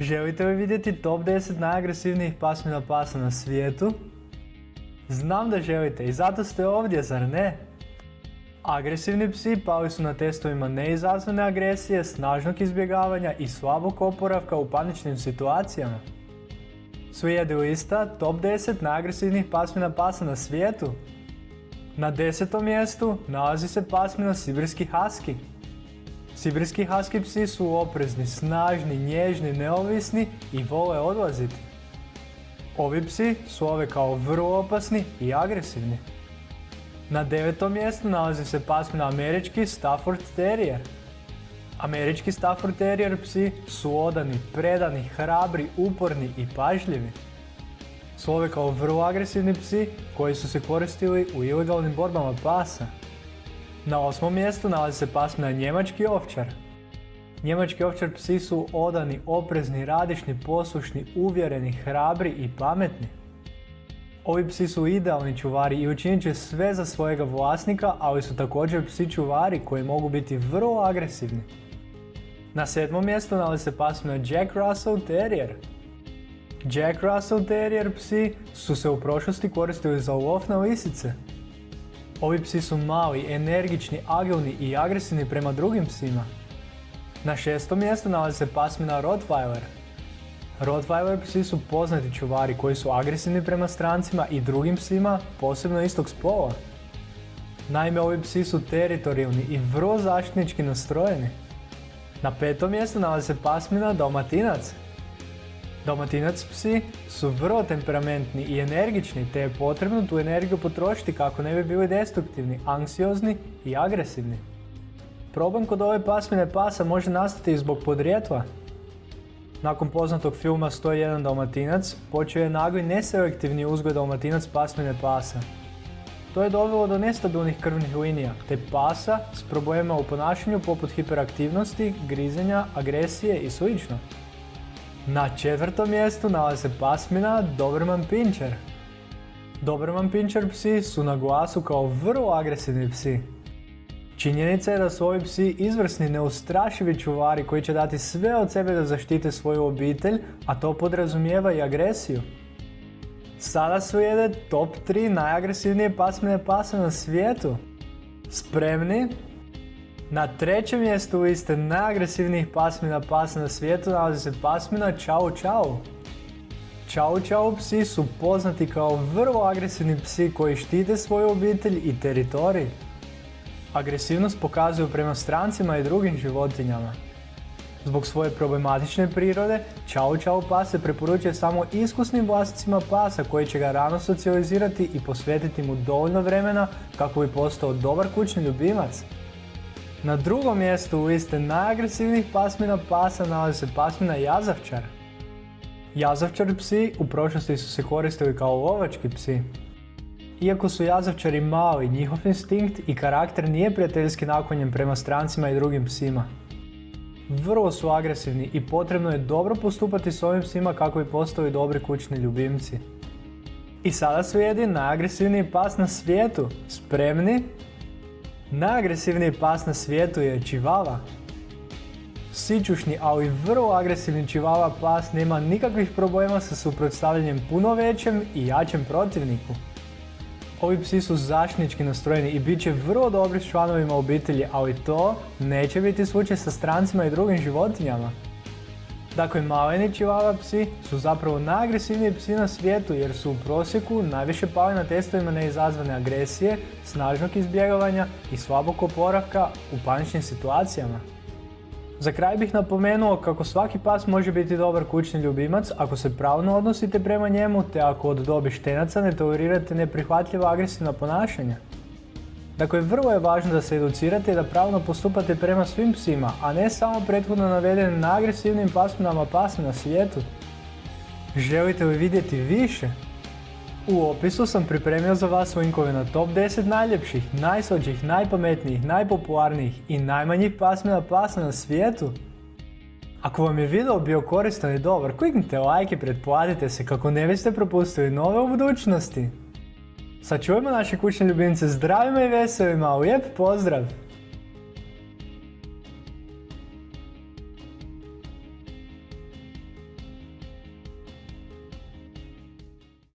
Želite li vidjeti top 10 najagresivnijih pasmina pasa na svijetu? Znam da želite i zato ste ovdje, zar ne? Agresivni psi pali su na testovima neizazvane agresije, snažnog izbjegavanja i slabog oporavka u paničnim situacijama. Slijedi lista top 10 najagresivnijih pasmina pasa na svijetu. Na desetom mjestu nalazi se pasmina Sibirski Husky. Sibirski Husky psi su oprezni, snažni, nježni, neovisni i vole odlaziti. Ovi psi su ove kao vrlo opasni i agresivni. Na devetom mjestu nalazi se pasmina Američki Stafford Terrier. Američki Stafford Terrier psi su odani, predani, hrabri, uporni i pažljivi. Slove kao vrlo agresivni psi koji su se koristili u ilegalnim borbama pasa. Na osmom mjestu nalazi se pasmina Njemački ovčar. Njemački ovčar psi su odani, oprezni, radišni, poslušni, uvjereni, hrabri i pametni. Ovi psi su idealni čuvari i učinit će sve za svojega vlasnika, ali su također psi čuvari koji mogu biti vrlo agresivni. Na sedmom mjestu nalazi se pasmina Jack Russell Terrier. Jack Russell Terrier psi su se u prošlosti koristili za lov na lisice. Ovi psi su mali, energični, agilni i agresivni prema drugim psima. Na šestom mjestu nalazi se pasmina Rottweiler. Rottweiler psi su poznati čuvari koji su agresivni prema strancima i drugim psima, posebno istog spola. Naime, ovi psi su teritorijalni i vrlo zaštitnički nastrojeni. Na petom mjestu nalazi se pasmina Dalmatinac. Dalmatinac psi su vrlo temperamentni i energični te je potrebno tu energiju potrošiti kako ne bi bili destruktivni, anksiozni i agresivni. Problem kod ove pasmine pasa može nastati zbog podrijetla. Nakon poznatog filma 101 Dalmatinac počeo je nagli neselektivni uzgoj Dalmatinac pasmine pasa. To je dovelo do nestabilnih krvnih linija, te pasa s problemima u ponašanju poput hiperaktivnosti, grizenja, agresije i sl. Na četvrtom mjestu nalazi se pasmina Doberman Pinscher. Doberman Pinscher psi su na glasu kao vrlo agresivni psi. Činjenica je da su ovi psi izvrsni, neustrašivi čuvari koji će dati sve od sebe da zaštite svoju obitelj, a to podrazumijeva i agresiju. Sada slijede top 3 najagresivnije pasmine pasa na svijetu. Spremni? Na trećem mjestu liste najagresivnijih pasmina pasa na svijetu nalazi se pasmina Chow Chow. Chow Chow psi su poznati kao vrlo agresivni psi koji štite svoju obitelj i teritorij. Agresivnost pokazuju prema strancima i drugim životinjama. Zbog svoje problematične prirode, Chow Chow pas se preporučuje samo iskusnim vlasnicima pasa koji će ga rano socijalizirati i posvetiti mu dovoljno vremena kako bi postao dobar kućni ljubimac. Na drugom mjestu u liste najagresivnijih pasmina pasa nalazi se pasmina Jazavčar. Jazavčar psi u prošlosti su se koristili kao lovački psi. Iako su jazavčari mali, njihov instinkt i karakter nije prijateljski naklonjen prema strancima i drugim psima. Vrlo su agresivni i potrebno je dobro postupati s ovim psima kako bi postali dobri kućni ljubimci. I sada slijedi najagresivniji pas na svijetu. Spremni? Najagresivniji pas na svijetu je čivava. Sičušni, ali vrlo agresivni čivava pas nema nikakvih problema sa suprotstavljanjem puno većem i jačem protivniku. Ovi psi su zaštitnički nastrojeni i bit će vrlo dobri s članovima obitelji, ali to neće biti slučaj sa strancima i drugim životinjama. Dakle, maleni čivava psi su zapravo najagresivniji psi na svijetu jer su u prosjeku najviše pali na testovima neizazvane agresije, snažnog izbjegavanja i slabog oporavka u paničnim situacijama. Za kraj bih napomenuo kako svaki pas može biti dobar kućni ljubimac ako se pravno odnosite prema njemu te ako od dobi štenaca ne tolerirate neprihvatljiva agresivna ponašanja. Dakle, vrlo je važno da se educirate i da pravno postupate prema svim psima, a ne samo prethodno navedenim agresivnim pasminama pasa na svijetu. Želite li vidjeti više? U opisu sam pripremio za vas linkove na top 10 najljepših, najslađih, najpametnijih, najpopularnijih i najmanjih pasmina pasa na svijetu. Ako vam je video bio koristan i dobar, kliknite like i pretplatite se kako ne biste propustili nove u budućnosti. Sačuvajmo naše kućne ljubimce zdravima i veselima, lijep pozdrav!